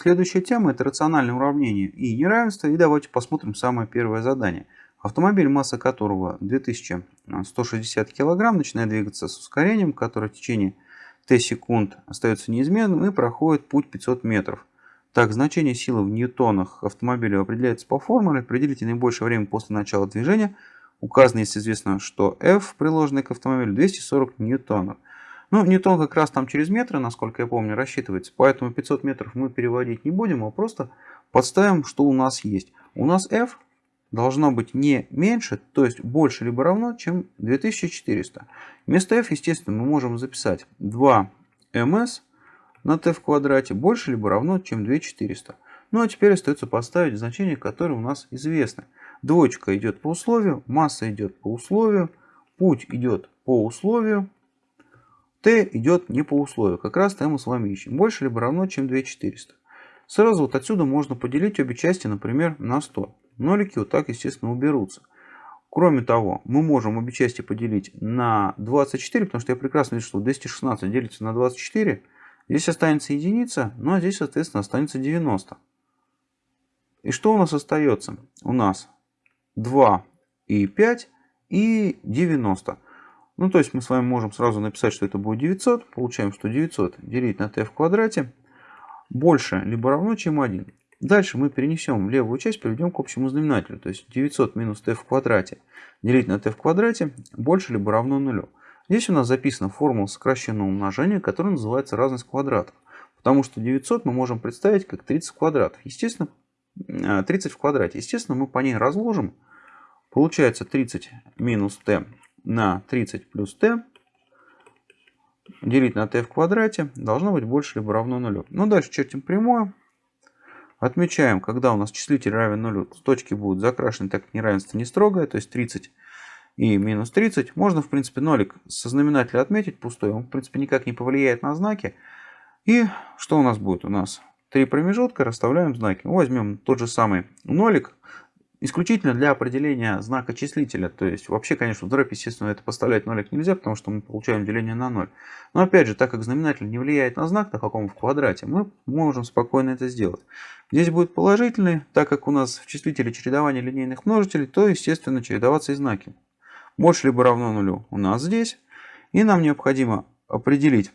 Следующая тема это рациональное уравнение и неравенство. И давайте посмотрим самое первое задание. Автомобиль, масса которого 2160 кг, начинает двигаться с ускорением, которое в течение t секунд остается неизменным и проходит путь 500 метров. Так, значение силы в ньютонах автомобиля определяется по формуле. Определите наибольшее время после начала движения. Указано, если известно, что F, приложенный к автомобилю, 240 ньютонов. Ну, ньютон как раз там через метры, насколько я помню, рассчитывается. Поэтому 500 метров мы переводить не будем, а просто подставим, что у нас есть. У нас F должно быть не меньше, то есть больше либо равно, чем 2400. Вместо F, естественно, мы можем записать 2ms на t в квадрате больше либо равно, чем 2400. Ну а теперь остается поставить значение, которое у нас известно. Двоечка идет по условию, масса идет по условию, путь идет по условию, t идет не по условию. Как раз t мы с вами ищем. Больше либо равно, чем 2400. Сразу вот отсюда можно поделить обе части, например, на 100. Нолики вот так, естественно, уберутся. Кроме того, мы можем обе части поделить на 24, потому что я прекрасно вижу, что 216 делится на 24. Здесь останется единица, ну а здесь, соответственно, останется 90. И что у нас остается? У нас 2 и 5 и 90. Ну, то есть мы с вами можем сразу написать, что это будет 900. Получаем, что 900 делить на t в квадрате больше либо равно, чем 1. Дальше мы перенесем левую часть, приведем к общему знаменателю. То есть 900 минус t в квадрате делить на t в квадрате больше либо равно нулю. Здесь у нас записана формула сокращенного умножения, которая называется разность квадратов. Потому что 900 мы можем представить как 30 квадратов. Естественно, 30 э, в квадрате. Естественно, мы по ней разложим. Получается 30 минус t на 30 плюс t делить на t в квадрате должно быть больше либо равно нулю. Ну, дальше чертим прямое. Отмечаем, когда у нас числитель равен нулю, точки будут закрашены, так как неравенство не строгое, то есть 30 и минус 30. Можно, в принципе, нолик со знаменателя отметить пустой, он, в принципе, никак не повлияет на знаки. И что у нас будет? У нас три промежутка, расставляем знаки. Возьмем тот же самый нолик, исключительно для определения знака числителя. То есть вообще, конечно, в дробь, естественно, это поставлять нолик нельзя, потому что мы получаем деление на 0. Но опять же, так как знаменатель не влияет на знак, на каком в квадрате, мы можем спокойно это сделать. Здесь будет положительный, так как у нас в числителе чередование линейных множителей, то, естественно, чередоваться и знаки. Больше либо равно нулю у нас здесь. И нам необходимо определить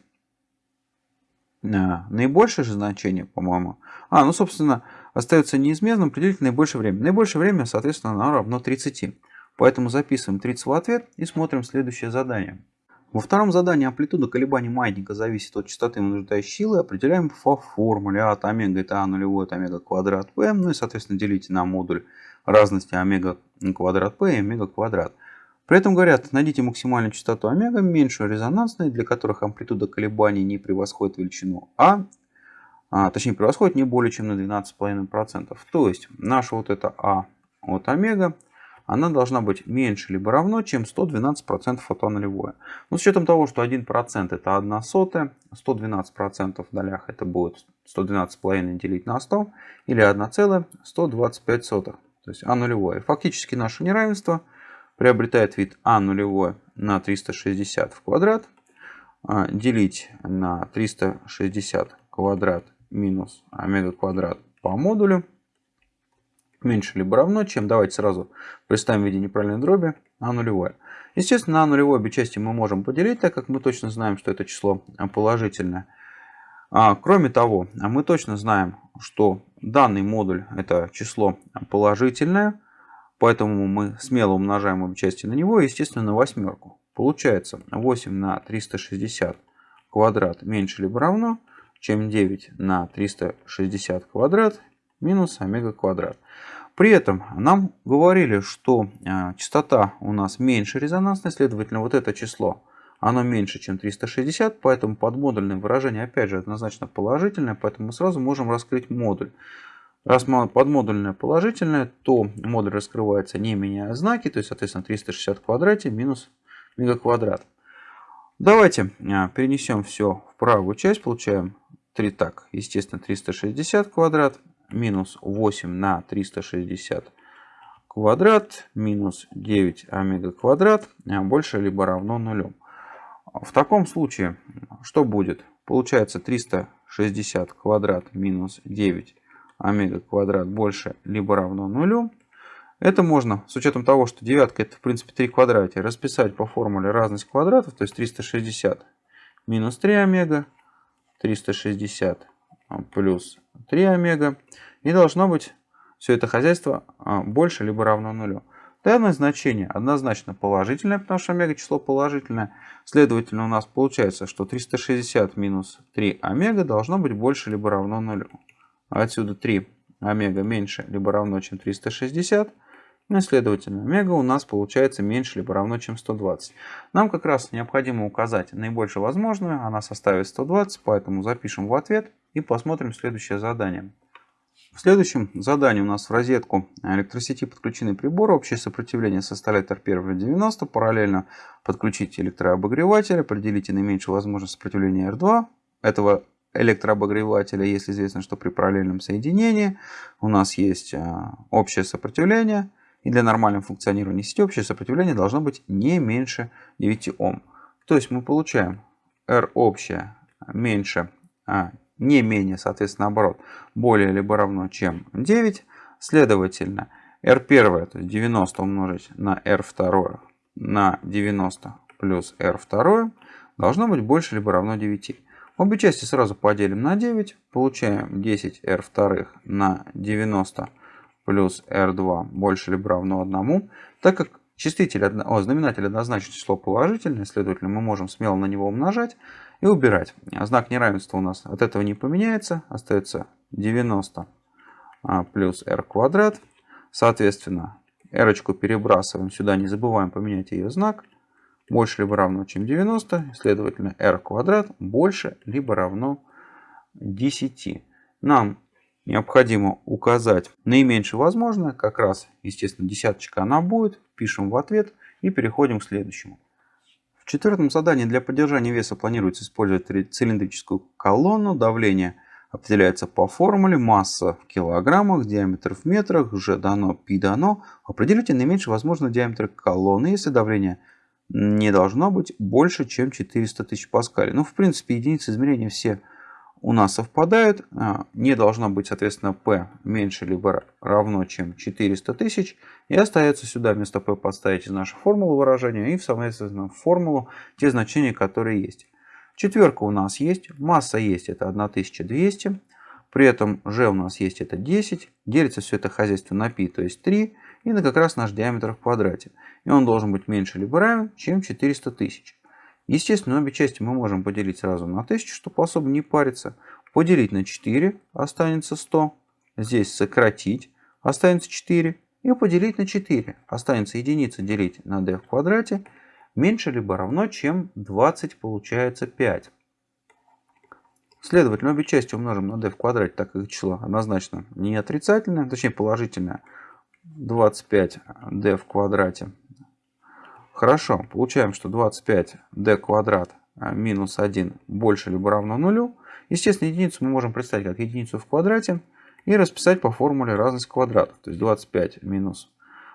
э, наибольшее же значение, по-моему. А, ну, собственно, остается неизменным определить наибольшее время. Наибольшее время, соответственно, оно равно 30. Поэтому записываем 30 в ответ и смотрим следующее задание. Во втором задании амплитуда колебаний маятника зависит от частоты вынуждающей силы. Определяем по формуле а от омега это а нулевой от омега квадрат p. Ну и, соответственно, делите на модуль разности омега квадрат p и омега квадрат. При этом говорят, найдите максимальную частоту омега, меньшую резонансной, для которых амплитуда колебаний не превосходит величину а, а, точнее превосходит не более чем на 12,5%. То есть наша вот эта А от омега, она должна быть меньше либо равно, чем 112% от А нулевое. Но с учетом того, что 1% это 1 сотая, 112% в долях это будет 112,5 делить на 100 или 1,125. То есть А нулевое. Фактически наше неравенство приобретает вид А нулевое на 360 в квадрат а, делить на 360 квадрат минус омега квадрат по модулю меньше либо равно, чем, давайте сразу представим в виде неправильной дроби, а нулевое. Естественно, на нулевой обе части мы можем поделить, так как мы точно знаем, что это число положительное. А, кроме того, мы точно знаем, что данный модуль это число положительное, поэтому мы смело умножаем обе части на него, естественно, на восьмерку. Получается 8 на 360 квадрат меньше либо равно чем 9 на 360 квадрат минус омега квадрат. При этом нам говорили, что э, частота у нас меньше резонансной, следовательно, вот это число, оно меньше, чем 360, поэтому подмодульное выражение, опять же, однозначно положительное, поэтому мы сразу можем раскрыть модуль. Раз подмодульное положительное, то модуль раскрывается не меняя знаки, то есть, соответственно, 360 в квадрате минус мегаквадрат. Давайте э, перенесем все в правую часть, получаем 3 так, естественно, 360 квадрат минус 8 на 360 квадрат минус 9 омега квадрат а больше либо равно нулю. В таком случае что будет? Получается 360 360 квадрат минус 9 омега квадрат больше либо равно нулю. Это можно, с учетом того, что девятка это в принципе 3 квадрате, расписать по формуле разность квадратов, то есть 360 минус 3 омега, 360 плюс 3 омега. И должно быть все это хозяйство а, больше либо равно нулю. Данное значение однозначно положительное, потому что омега число положительное. Следовательно, у нас получается, что 360 минус 3 омега должно быть больше либо равно нулю. Отсюда 3 омега меньше либо равно, чем 360. Ну и следовательно, омега у нас получается меньше либо равно, чем 120. Нам как раз необходимо указать наибольшую возможную. Она составит 120, поэтому запишем в ответ и посмотрим следующее задание. В следующем задании у нас в розетку электросети подключены приборы. Общее сопротивление составляет R1 90. Параллельно подключить электрообогреватель. Определите наименьшую возможность сопротивления R2. Этого электрообогревателя, если известно, что при параллельном соединении у нас есть а, общее сопротивление. И для нормального функционирования сети общее сопротивление должно быть не меньше 9 Ом. То есть мы получаем R общее меньше а, не менее, соответственно, наоборот, более либо равно, чем 9. Следовательно, R1, то есть 90 умножить на R2 на 90 плюс R2 должно быть больше либо равно 9. Обе части сразу поделим на 9. Получаем 10 R2 на 90 плюс R2 больше либо равно 1. Так как числитель, о, знаменатель однозначно число положительное, следовательно, мы можем смело на него умножать и убирать. Знак неравенства у нас от этого не поменяется. Остается 90 а, плюс r квадрат. Соответственно, r перебрасываем сюда, не забываем поменять ее знак. Больше либо равно, чем 90. Следовательно, r квадрат больше либо равно 10. Нам необходимо указать наименьшее возможное. Как раз, естественно, десяточка она будет. Пишем в ответ и переходим к следующему. В четвертом задании для поддержания веса планируется использовать цилиндрическую колонну. Давление определяется по формуле. Масса в килограммах, диаметр в метрах, G дано, π дано. Определите наименьший возможный диаметр колонны, если давление не должно быть больше, чем 400 тысяч паскалей. Ну, в принципе, единицы измерения все у нас совпадают. А, не должно быть, соответственно, P меньше либо равно, чем 400 тысяч. И остается сюда вместо P подставить из нашей формулы выражения и, соответственно, в формулу те значения, которые есть. Четверка у нас есть, масса есть, это 1200. При этом G у нас есть, это 10. Делится все это хозяйство на π, то есть 3. И на как раз наш диаметр в квадрате. И он должен быть меньше либо равен, чем 400 тысяч. Естественно, обе части мы можем поделить сразу на 1000, чтобы особо не париться. Поделить на 4 останется 100. Здесь сократить останется 4. И поделить на 4 останется единица делить на d в квадрате. Меньше либо равно, чем 20 получается 5. Следовательно, обе части умножим на d в квадрате, так как число однозначно не отрицательное, точнее положительное. 25d в квадрате Хорошо, получаем, что 25d квадрат а, минус 1 больше либо равно нулю. Естественно, единицу мы можем представить как единицу в квадрате и расписать по формуле разность квадратов. То есть 25 минус,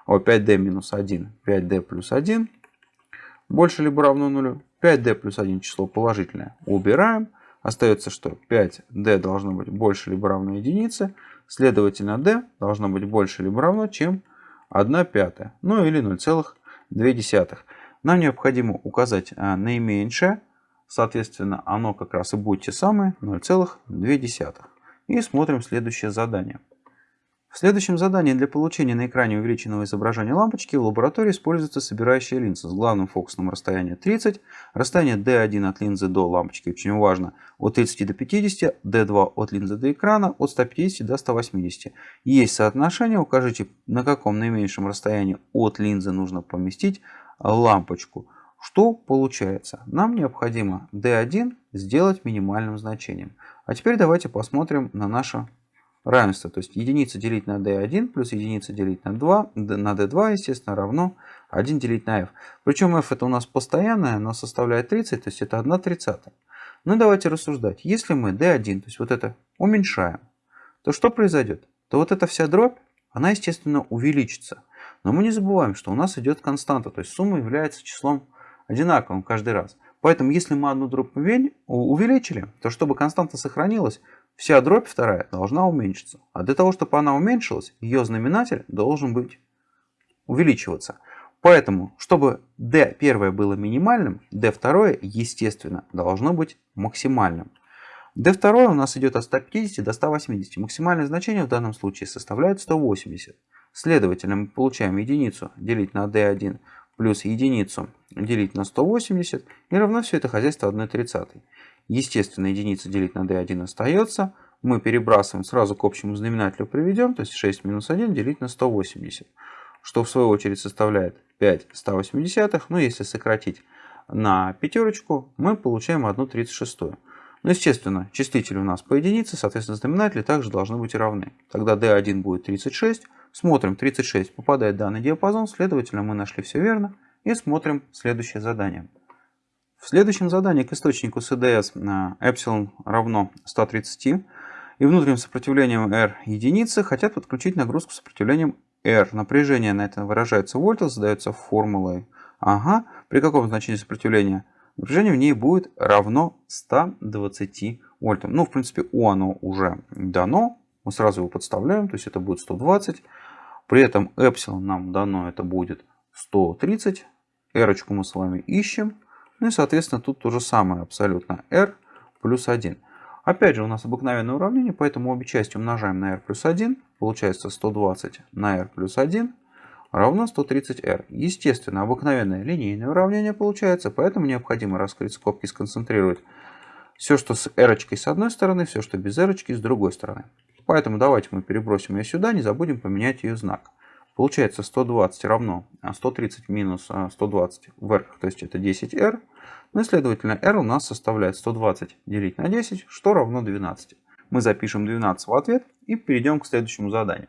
о, 5d минус 1, 5d плюс 1 больше либо равно нулю. 5d плюс 1 число положительное убираем. Остается, что 5d должно быть больше либо равно единице. Следовательно, d должно быть больше либо равно, чем 1 пятая. Ну или 0,1 0,2. Нам необходимо указать а, наименьшее, соответственно, оно как раз и будет те самые 0,2. И смотрим следующее задание. В следующем задании для получения на экране увеличенного изображения лампочки в лаборатории используется собирающая линза с главным фокусным расстоянием 30, расстояние D1 от линзы до лампочки очень важно от 30 до 50, D2 от линзы до экрана от 150 до 180. Есть соотношение, укажите на каком наименьшем расстоянии от линзы нужно поместить лампочку. Что получается? Нам необходимо D1 сделать минимальным значением. А теперь давайте посмотрим на наше равенство. То есть единица делить на d1 плюс единица делить на 2, на d2, естественно, равно 1 делить на f. Причем f это у нас постоянное, оно составляет 30, то есть это 1 тридцатая. Ну давайте рассуждать. Если мы d1, то есть вот это уменьшаем, то что произойдет? То вот эта вся дробь, она, естественно, увеличится. Но мы не забываем, что у нас идет константа, то есть сумма является числом одинаковым каждый раз. Поэтому, если мы одну дробь увеличили, то чтобы константа сохранилась, вся дробь вторая должна уменьшиться. А для того, чтобы она уменьшилась, ее знаменатель должен быть увеличиваться. Поэтому, чтобы d первое было минимальным, d второе, естественно, должно быть максимальным. d второе у нас идет от 150 до 180. Максимальное значение в данном случае составляет 180. Следовательно, мы получаем единицу делить на d1 плюс единицу делить на 180 и равно все это хозяйство 1 30. Естественно, единица делить на d1 остается. Мы перебрасываем сразу к общему знаменателю приведем, то есть 6 минус 1 делить на 180 что в свою очередь составляет 5 180. Ну, если сократить на пятерочку, мы получаем 1 36. Ну, естественно, числители у нас по единице, соответственно, знаменатели также должны быть равны. Тогда d1 будет 36. Смотрим, 36 попадает в данный диапазон, следовательно, мы нашли все верно. И смотрим следующее задание. В следующем задании к источнику CDS epsilon равно 130 и внутренним сопротивлением R единицы хотят подключить нагрузку сопротивлением R. Напряжение на это выражается в вольтах, задается формулой. Ага. При каком значении сопротивления? Напряжение в ней будет равно 120 вольтам. Ну, в принципе, у оно уже дано. Мы сразу его подставляем, то есть это будет 120. При этом эпсилон нам дано, это будет 130. R мы с вами ищем. Ну и, соответственно, тут то же самое абсолютно. R плюс 1. Опять же, у нас обыкновенное уравнение, поэтому обе части умножаем на r плюс 1. Получается 120 на r плюс 1 равно 130r. Естественно, обыкновенное линейное уравнение получается, поэтому необходимо раскрыть скобки и сконцентрировать все, что с r с одной стороны, все, что без r с другой стороны. Поэтому давайте мы перебросим ее сюда, не забудем поменять ее знак. Получается 120 равно 130 а, минус 120 а, вверх, то есть это 10r. Ну и следовательно r у нас составляет 120 делить на 10, что равно 12. Мы запишем 12 в ответ и перейдем к следующему заданию.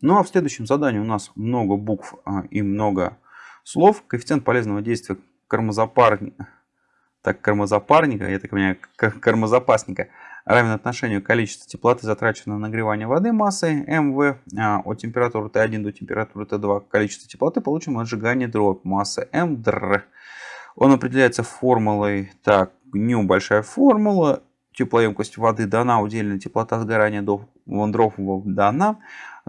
Ну а в следующем задании у нас много букв а, и много слов. Коэффициент полезного действия кармозапарника, так, кармозапарника, я так понимаю, кармозапасника – равен отношению количества теплоты, затраченного на нагревание воды массой МВ а, от температуры Т1 до температуры Т2, количество теплоты, получим от сжигания дробь массы МДР. Он определяется формулой, так, НЮ большая формула, теплоемкость воды дана, удельная теплота сгорания до дров дана.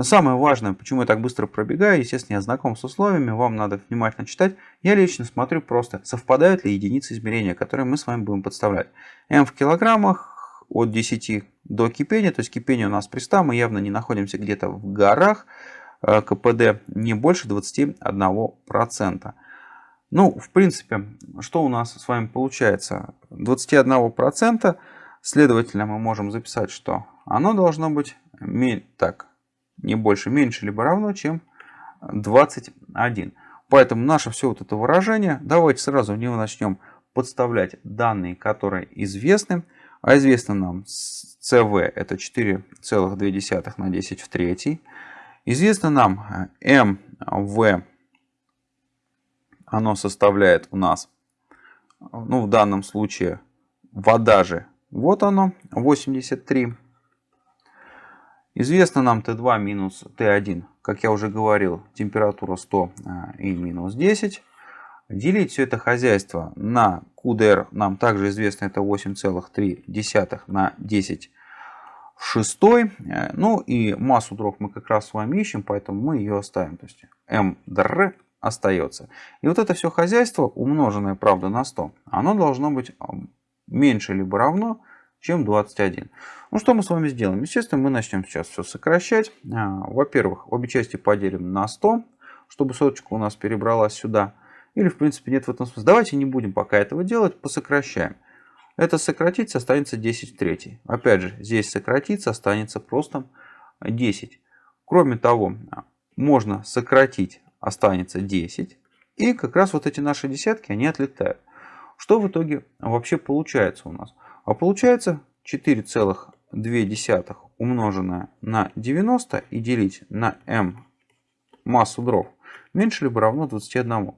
Самое важное, почему я так быстро пробегаю, естественно, я знаком с условиями, вам надо внимательно читать. Я лично смотрю просто, совпадают ли единицы измерения, которые мы с вами будем подставлять. М в килограммах, от 10 до кипения. То есть кипение у нас при 100, мы явно не находимся где-то в горах. Э, КПД не больше 21%. Ну, в принципе, что у нас с вами получается? 21%, следовательно, мы можем записать, что оно должно быть так, не больше, меньше, либо равно, чем 21. Поэтому наше все вот это выражение, давайте сразу в него начнем подставлять данные, которые известны. А известно нам CV это 4,2 на 10 в третьей. Известно нам MV, оно составляет у нас, ну в данном случае вода же, вот оно, 83. Известно нам Т2 минус Т1, как я уже говорил, температура 100 а, и минус 10. Делить все это хозяйство на QDR нам также известно это 8,3 на 10 в 6. Ну и массу дров мы как раз с вами ищем, поэтому мы ее оставим. То есть МДР остается. И вот это все хозяйство, умноженное, правда, на 100, оно должно быть меньше либо равно, чем 21. Ну что мы с вами сделаем? Естественно, мы начнем сейчас все сокращать. А, во-первых, обе части поделим на 100, чтобы соточка у нас перебралась сюда. Или в принципе нет в этом смысла. Давайте не будем пока этого делать, посокращаем. Это сократится, останется 10 в третьей. Опять же, здесь сократится, останется просто 10. Кроме того, можно сократить, останется 10. И как раз вот эти наши десятки, они отлетают. Что в итоге вообще получается у нас? А получается 4,2 умноженное на 90 и делить на m массу дров меньше либо равно 21.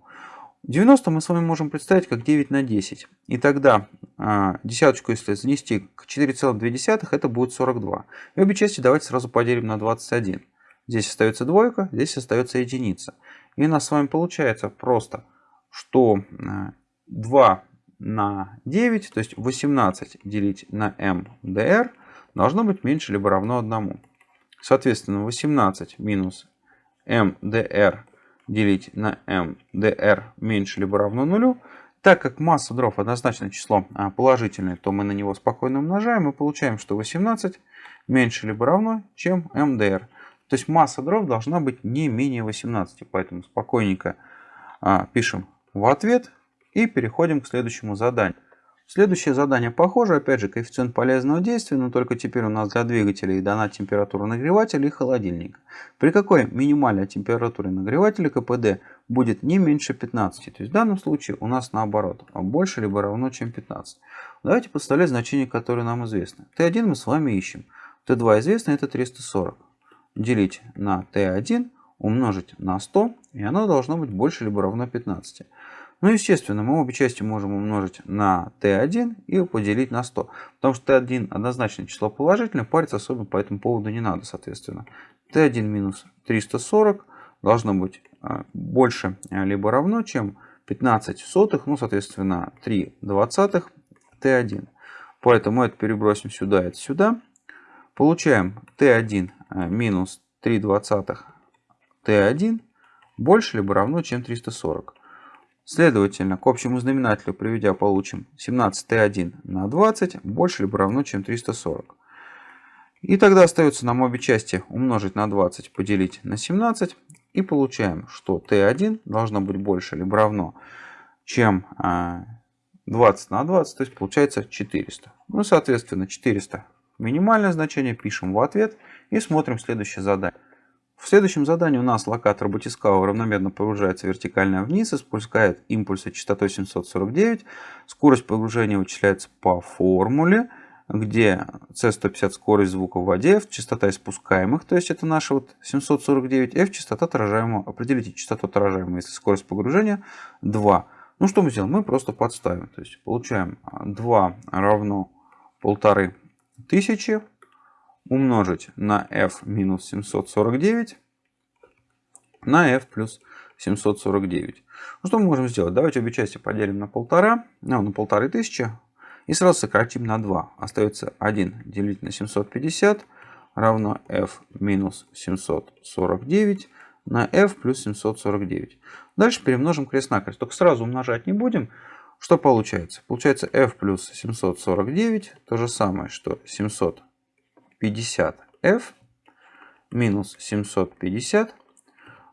90 мы с вами можем представить как 9 на 10. И тогда э, десяточку, если занести к 4,2, это будет 42. И обе части давайте сразу поделим на 21. Здесь остается двойка, здесь остается единица. И у нас с вами получается просто, что э, 2 на 9, то есть 18 делить на mdr должно быть меньше либо равно 1. Соответственно, 18 минус mdr делить на mdr меньше либо равно 0. Так как масса дров однозначно число а, положительное, то мы на него спокойно умножаем и получаем, что 18 меньше либо равно, чем mdr. То есть масса дров должна быть не менее 18. Поэтому спокойненько а, пишем в ответ и переходим к следующему заданию. Следующее задание похоже, опять же, коэффициент полезного действия, но только теперь у нас для двигателей дана температура нагревателя и холодильника. При какой минимальной температуре нагревателя КПД будет не меньше 15? То есть в данном случае у нас наоборот, больше либо равно, чем 15. Давайте подставлять значение, которое нам известно. Т1 мы с вами ищем. Т2 известно, это 340. Делить на Т1, умножить на 100, и оно должно быть больше либо равно 15. Ну, естественно, мы обе части можем умножить на t1 и поделить на 100. Потому что t1 однозначно число положительное, париться особо по этому поводу не надо, соответственно. t1 минус 340 должно быть больше либо равно, чем 15 сотых, ну, соответственно, 3 двадцатых t1. Поэтому это перебросим сюда, это сюда. Получаем t1 а, минус 3 двадцатых t1 больше либо равно, чем 340. Следовательно, к общему знаменателю приведя получим 17t1 на 20 больше либо равно, чем 340. И тогда остается нам обе части умножить на 20, поделить на 17. И получаем, что t1 должно быть больше либо равно, чем 20 а, на 20, то есть получается 400. Ну, соответственно, 400 минимальное значение пишем в ответ и смотрим следующее задание. В следующем задании у нас локатор батискава равномерно погружается вертикально вниз и спускает импульсы частотой 749. Скорость погружения вычисляется по формуле, где C150 скорость звука в воде, F частота испускаемых, то есть это наша вот 749, F частота отражаемого. Определите частоту отражаемого, если скорость погружения 2. Ну что мы сделаем? Мы просто подставим. То есть получаем 2 равно полторы тысячи умножить на f минус 749 на f плюс 749. Ну, что мы можем сделать? Давайте обе части поделим на полтора, ну, на полторы тысячи и сразу сократим на 2. Остается 1 делить на 750 равно f минус 749 на f плюс 749. Дальше перемножим крест-накрест. Только сразу умножать не будем. Что получается? Получается f плюс 749, то же самое, что 700 50f минус 750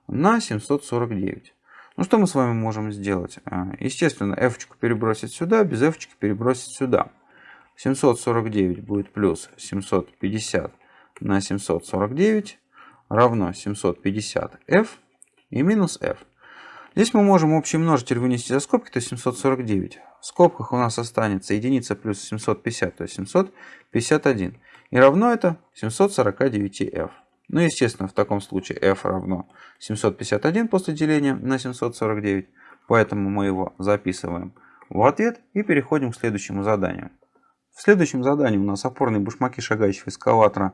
на 749. Ну что мы с вами можем сделать? А, естественно, f перебросить сюда, без f перебросить сюда. 749 будет плюс 750 на 749 равно 750f и минус f. Здесь мы можем общий множитель вынести за скобки, то есть 749. В скобках у нас останется единица плюс 750, то есть 751. И равно это 749f. Ну, естественно, в таком случае f равно 751 после деления на 749. Поэтому мы его записываем в ответ и переходим к следующему заданию. В следующем задании у нас опорные башмаки шагающего эскаватора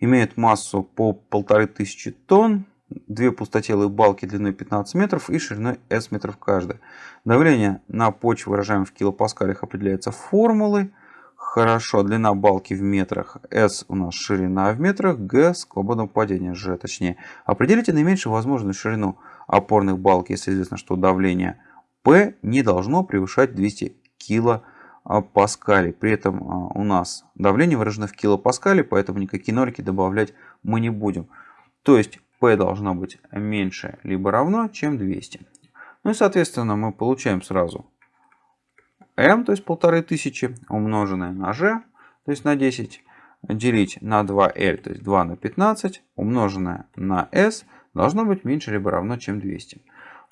имеют массу по 1500 тонн, две пустотелые балки длиной 15 метров и шириной s метров каждая. Давление на почву, выражаемое в килопаскалях, определяется формулой. Хорошо, длина балки в метрах, S у нас ширина в метрах, G свободное падение, G точнее. Определите наименьшую возможную ширину опорных балок, если известно, что давление P не должно превышать 200 килопаскалей. При этом а, у нас давление выражено в килопаскале, поэтому никакие нолики добавлять мы не будем. То есть P должно быть меньше либо равно, чем 200. Ну и соответственно мы получаем сразу m, то есть 1500, умноженное на g, то есть на 10, делить на 2l, то есть 2 на 15, умноженное на s, должно быть меньше либо равно, чем 200.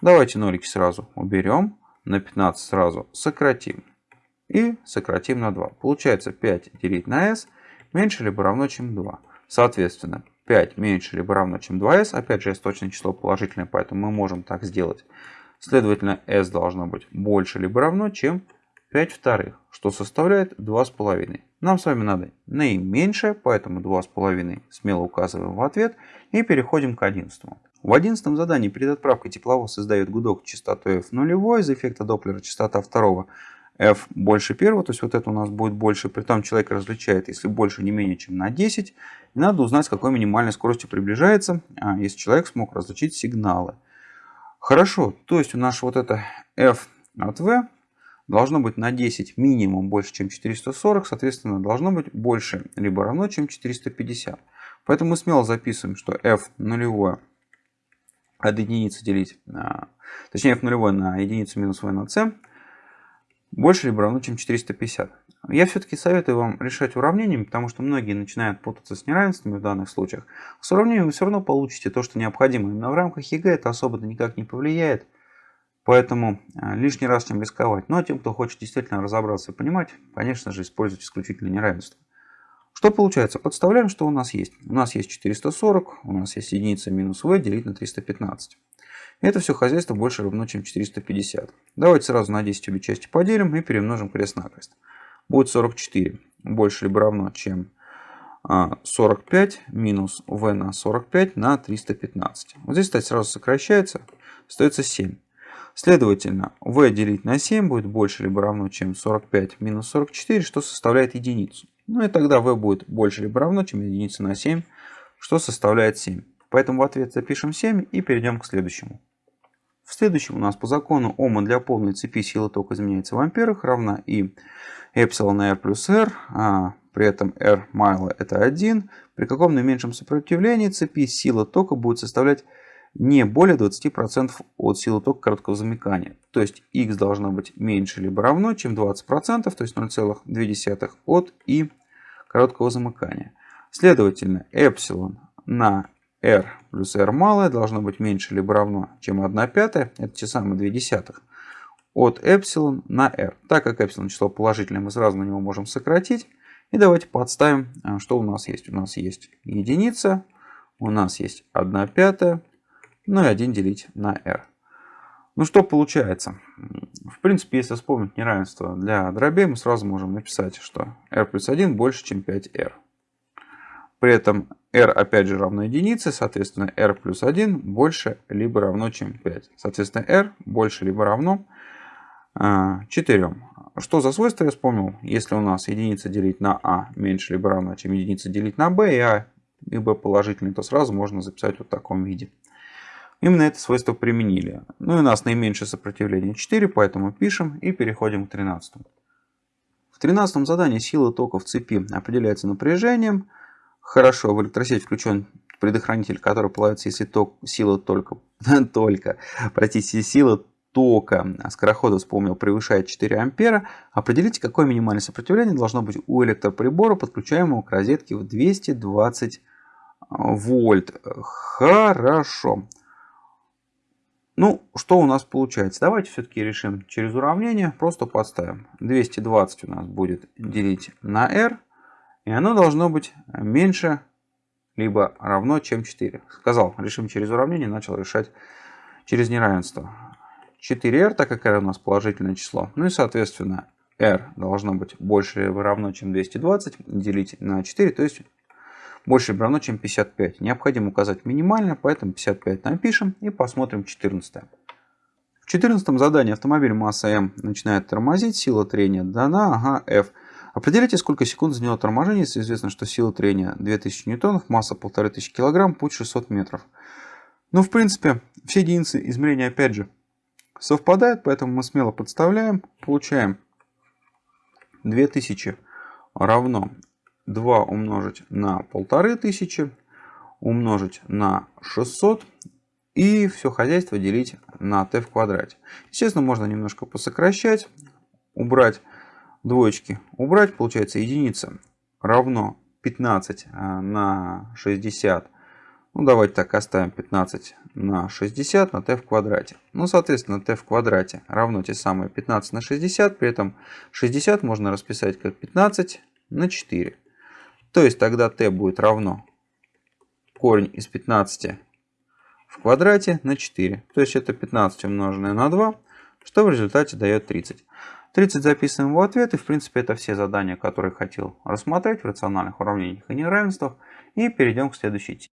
Давайте нолики сразу уберем, на 15 сразу сократим и сократим на 2. Получается 5 делить на s меньше либо равно, чем 2. Соответственно, 5 меньше либо равно, чем 2s. Опять же, s точное число положительное, поэтому мы можем так сделать. Следовательно, s должно быть больше либо равно, чем 5 вторых, что составляет 2,5. Нам с вами надо наименьшее, поэтому 2,5 смело указываем в ответ и переходим к 11. В 11 задании перед отправкой тепловоз издает гудок частотой F0, из эффекта Доплера частота второго f больше первого, то есть вот это у нас будет больше, при том человек различает, если больше не менее чем на 10. И надо узнать, с какой минимальной скоростью приближается, а, если человек смог различить сигналы. Хорошо, то есть у нас вот это f от v должно быть на 10 минимум больше, чем 440, соответственно, должно быть больше либо равно, чем 450. Поэтому мы смело записываем, что f нулевое от единицы делить, точнее f нулевое на единицу минус v на c больше либо равно, чем 450. Я все-таки советую вам решать уравнениями, потому что многие начинают путаться с неравенствами в данных случаях. С уравнением вы все равно получите то, что необходимо. Именно в рамках ЕГЭ это особо никак не повлияет. Поэтому а, лишний раз чем рисковать. Но тем, кто хочет действительно разобраться и понимать, конечно же, использовать исключительно неравенство. Что получается? Подставляем, что у нас есть. У нас есть 440, у нас есть единица минус v делить на 315. Это все хозяйство больше равно, чем 450. Давайте сразу на 10 обе части поделим и перемножим крест-накрест. Будет 44 больше либо равно, чем 45 а, минус v на 45 на 315. Вот здесь, кстати, сразу сокращается, остается 7. Следовательно, v делить на 7 будет больше либо равно, чем 45 минус 44, что составляет единицу. Ну и тогда v будет больше либо равно, чем единица на 7, что составляет 7. Поэтому в ответ запишем 7 и перейдем к следующему. В следующем у нас по закону Ома для полной цепи сила тока изменяется в амперах равна и эпсилон r плюс r, а при этом r майла это 1. При каком наименьшем сопротивлении цепи сила тока будет составлять не более 20% от силы тока короткого замыкания. То есть x должно быть меньше либо равно, чем 20%, то есть 0,2 от и короткого замыкания. Следовательно, эпсилон на r плюс r малое должно быть меньше либо равно, чем 1 пятая, это те самые 2 десятых, от эпсилон на r. Так как эпсилон число положительное, мы сразу на него можем сократить. И давайте подставим, а, что у нас есть. У нас есть единица, у нас есть 1 пятая, ну и 1 делить на r. Ну что получается? В принципе, если вспомнить неравенство для дробей, мы сразу можем написать, что r плюс 1 больше, чем 5r. При этом r опять же равно единице, соответственно r плюс 1 больше либо равно, чем 5. Соответственно r больше либо равно 4. А, что за свойство я вспомнил? Если у нас единица делить на а меньше либо равно, чем единица делить на b, и а и b положительный, то сразу можно записать вот в таком виде. Именно это свойство применили. Ну и у нас наименьшее сопротивление 4, поэтому пишем и переходим к 13. В 13 задании сила тока в цепи определяется напряжением. Хорошо, в электросеть включен предохранитель, который плавится, если ток, сила только, только, простите, сила тока скорохода, вспомнил, превышает 4 ампера. Определите, какое минимальное сопротивление должно быть у электроприбора, подключаемого к розетке в 220 вольт. Хорошо. Ну, что у нас получается? Давайте все-таки решим через уравнение. Просто подставим. 220 у нас будет делить на r. И оно должно быть меньше либо равно, чем 4. Сказал, решим через уравнение, начал решать через неравенство. 4r, так как r у нас положительное число. Ну и соответственно r должно быть больше либо равно, чем 220, делить на 4, то есть больше либо равно, чем 55. Необходимо указать минимально, поэтому 55 напишем и посмотрим 14. В 14 задании автомобиль масса М начинает тормозить, сила трения дана, ага, F. Определите, сколько секунд заняло торможение, если известно, что сила трения 2000 ньютонов, масса 1500 килограмм, путь 600 метров. Ну, в принципе, все единицы измерения, опять же, совпадают, поэтому мы смело подставляем, получаем 2000 равно 2 умножить на 1500, умножить на 600 и все хозяйство делить на t в квадрате. Естественно, можно немножко посокращать, убрать двоечки, убрать, получается единица равно 15 а, на 60. Ну, давайте так оставим 15 на 60 на t в квадрате. Ну, соответственно, t в квадрате равно те самые 15 на 60. При этом 60 можно расписать как 15 на 4. То есть тогда t будет равно корень из 15 в квадрате на 4. То есть это 15 умноженное на 2, что в результате дает 30. 30 записываем в ответ. И в принципе это все задания, которые хотел рассмотреть в рациональных уравнениях и неравенствах. И перейдем к следующей теме.